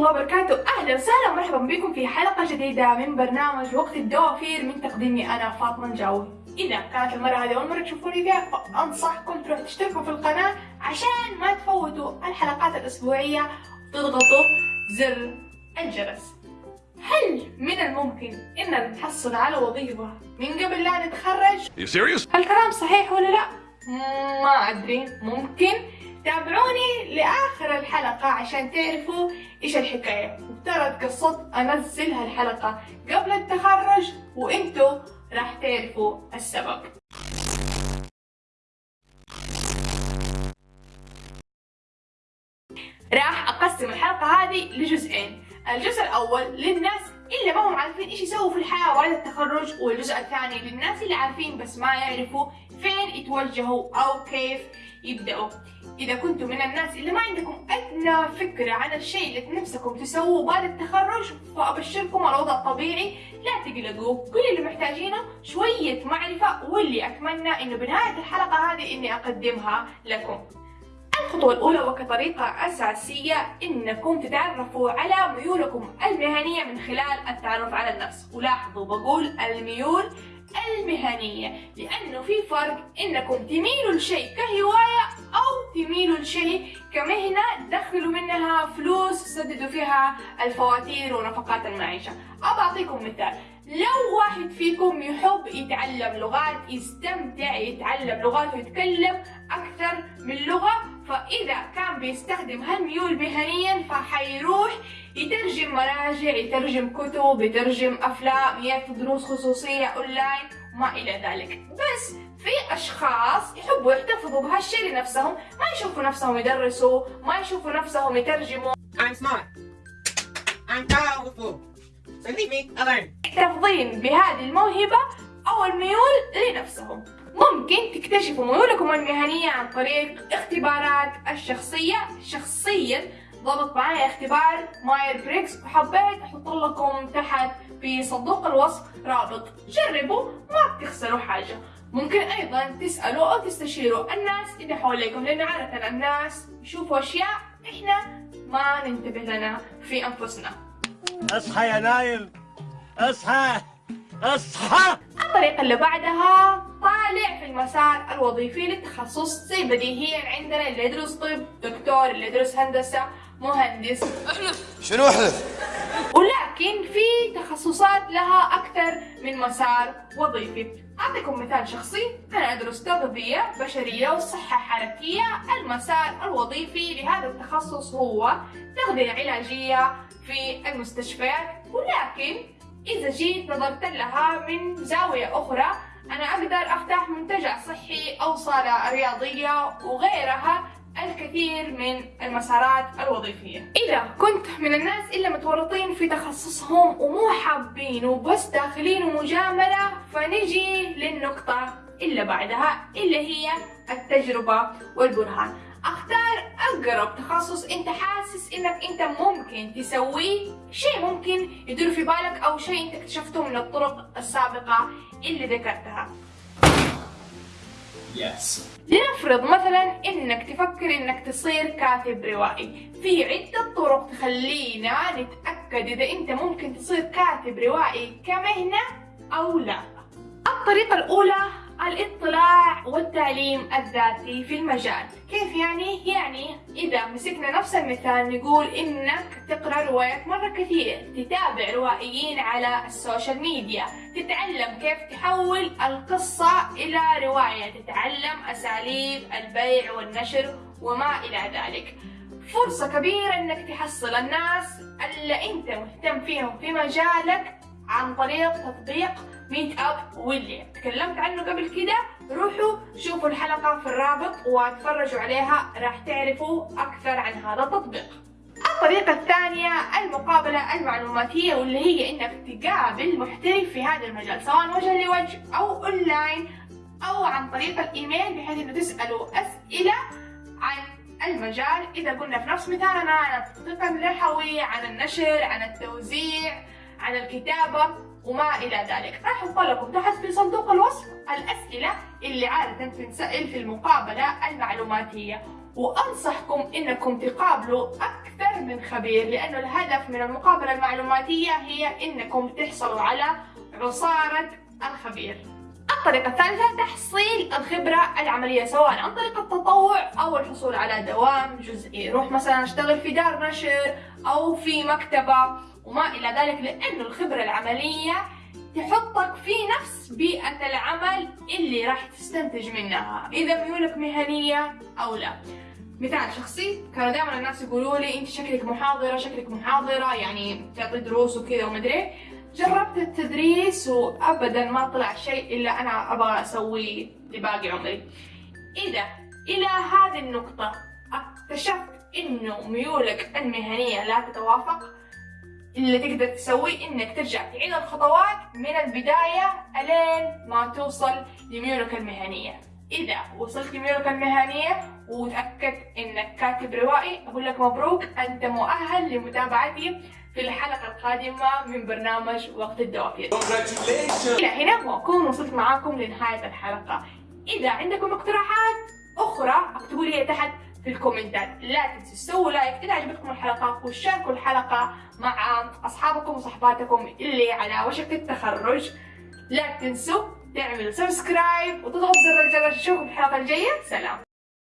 الله وبركاته أهلا وسهلا ومرحبا بكم في حلقة جديدة من برنامج وقت الدوافير من تقديمي أنا فاطمة الجاوي إذا كانت المرة هذه أول مرة تشوفوني فيها فأنصحكم تروحوا تشتركوا في القناة عشان ما تفوتوا الحلقات الأسبوعية وتضغطوا زر الجرس هل من الممكن إننا نحصل على وظيفة من قبل لا نتخرج؟ You serious? الكلام صحيح ولا لا؟ ما أدري ممكن تابعوني لآخر الحلقة عشان تعرفوا إيش الحكاية. وترى قصة أنزل هالحلقة قبل التخرج وإنتوا راح تعرفوا السبب. راح أقسم الحلقة هذه لجزئين. الجزء الأول للناس اللي ما هم عارفين إيش يسووا في الحياة بعد التخرج والجزء الثاني للناس اللي عارفين بس ما يعرفوا فين يتوجهوا أو كيف يبدأوا. إذا كنتم من الناس اللي ما عندكم أدنى فكرة عن الشيء اللي نفسكم تسووه بعد التخرج فأبشركم الوضع الطبيعي. لا تقلقوا كل اللي محتاجينه شوية معرفة واللي أتمنى إنه بنهاية الحلقة هذه إني أقدمها لكم. الخطوة الأولى وكطريقة أساسية إنكم تتعرفوا على ميولكم المهنية من خلال التعرف على النفس. ولاحظوا بقول الميول المهنية لأنه في فرق إنكم تميلوا لشيء كهواية أو تميلوا لشيء كمهنة تدخلوا منها فلوس تسددوا فيها الفواتير ونفقات المعيشة. أبى أعطيكم مثال. لو واحد فيكم يحب يتعلم لغات يستمتع يتعلم لغات ويتكلم أكثر من لغة فإذا كان بيستخدم هالميول مهنيا فحيروح يترجم مراجع يترجم كتب يترجم أفلام ياخذ دروس خصوصية أونلاين وما إلى ذلك بس في أشخاص يحبوا يحتفظوا بهالشيء لنفسهم ما يشوفوا نفسهم يدرسوا ما يشوفوا نفسهم يترجموا I'm smart. I'm powerful. Alone. محتفظين بهذه الموهبة أو الميول لنفسهم ممكن تكتشفوا ميولكم المهنية عن طريق اختبارات الشخصية. شخصيا ضبط معايا اختبار Myers Briggs. وحبيت أحط لكم تحت في صندوق الوصف رابط. جربوا ما بتخسروا حاجة. ممكن أيضا تسألوا أو تستشيروا الناس اللي حواليكم لأن عادة الناس يشوفوا أشياء إحنا ما ننتبه لنا في أنفسنا. أصحى يا نايم. أصحى. أصحى. الطريقة اللي بعدها طالع في المسار الوظيفي للتخصص زي بديهيا عندنا اللي يدرس طب دكتور اللي يدرس هندسة مهندس. شنو احلف؟ ولكن في تخصصات لها أكثر من مسار وظيفي. أعطيكم مثال شخصي. أنا أدرس تغذية بشرية وصحة حركية. المسار الوظيفي لهذا التخصص هو تغذية علاجية في المستشفيات ولكن إذا جيت نظرت لها من زاوية أخرى أنا أقدر أفتح منتجع صحي أو صالة رياضية وغيرها الكثير من المسارات الوظيفية. إذا كنت من الناس اللي متورطين في تخصصهم ومو حابين وبس داخلين مجاملة فنجي للنقطة اللي بعدها اللي هي التجربة والبرهان. أختار أقرب تخصص أنت حاسس إنك أنت ممكن تسويه شيء ممكن يدور في بالك أو شيء أنت اكتشفته من الطرق السابقة اللي ذكرتها. Yes. لنفرض مثلا إنك تفكر إنك تصير كاتب روائي في عدة طرق تخلينا نتأكد إذا أنت ممكن تصير كاتب روائي كمهنة أو لا الطريقة الأولى الاطلاع والتعليم الذاتي في المجال كيف يعني؟ يعني إذا مسكنا نفس المثال نقول إنك تقرأ روايات مرة كثير تتابع روائيين على السوشيال ميديا تتعلم كيف تحول القصة إلى رواية تتعلم أساليب البيع والنشر وما إلى ذلك. فرصة كبيرة إنك تحصل الناس اللي أنت مهتم فيهم في مجالك عن طريق تطبيق ميت اب واللي تكلمت عنه قبل كده؟ روحوا شوفوا الحلقة في الرابط وتفرجوا عليها راح تعرفوا أكثر عن هذا التطبيق. الطريقة الثانية المقابلة المعلوماتية واللي هي إنك تقابل محترف في هذا المجال سواء وجه لوجه أو أونلاين أو عن طريق الإيميل بحيث إنه تسألوا أسئلة عن المجال. إذا قلنا في نفس مثالنا عن التطبيق الرحوي عن النشر عن التوزيع عن الكتابة وما إلى ذلك. راح أحط لكم تحت في صندوق الوصف الأسئلة اللي عادة تنسأل في المقابلة المعلوماتية. وأنصحكم إنكم تقابلوا أكثر أكثر من خبير لأنه الهدف من المقابلة المعلوماتية هي إنكم تحصلوا على عصارة الخبير. الطريقة الثالثة تحصيل الخبرة العملية سواء عن طريق التطوع أو الحصول على دوام جزئي. روح مثلا اشتغل في دار نشر أو في مكتبة وما إلى ذلك لأنه الخبرة العملية تحطك في نفس بيئة العمل اللي راح تستنتج منها إذا ميولك مهنية أو لا. مثال شخصي كانوا دائما الناس يقولوا لي أنت شكلك محاضرة شكلك محاضرة يعني تعطي دروس وكذا ومدري جربت التدريس وابدا ما طلع شيء إلا أنا أبغى اسويه لباقي عمري. إذا إلى هذه النقطة اكتشفت إنه ميولك المهنية لا تتوافق اللي تقدر تسويه إنك ترجع تعيد الخطوات من البداية إلين ما توصل لميولك المهنية. إذا وصلت لميولك المهنية وتأكدت إنك كاتب روائي أقول لك مبروك أنت مؤهل لمتابعتي في الحلقة القادمة من برنامج وقت الدوافير. إلى هنا وأكون وصلت معاكم لنهاية الحلقة. إذا عندكم اقتراحات أخرى اكتبوا لي تحت في الكومنتات. لا تنسوا تسووا like إذا عجبتكم الحلقة وشاركوا الحلقة مع أصحابكم وصحباتكم اللي على وشك التخرج. لا تنسوا تعملوا سبسكرايب وتضغطوا زر الجرس نشوفكم الحلقة الجاية. سلام.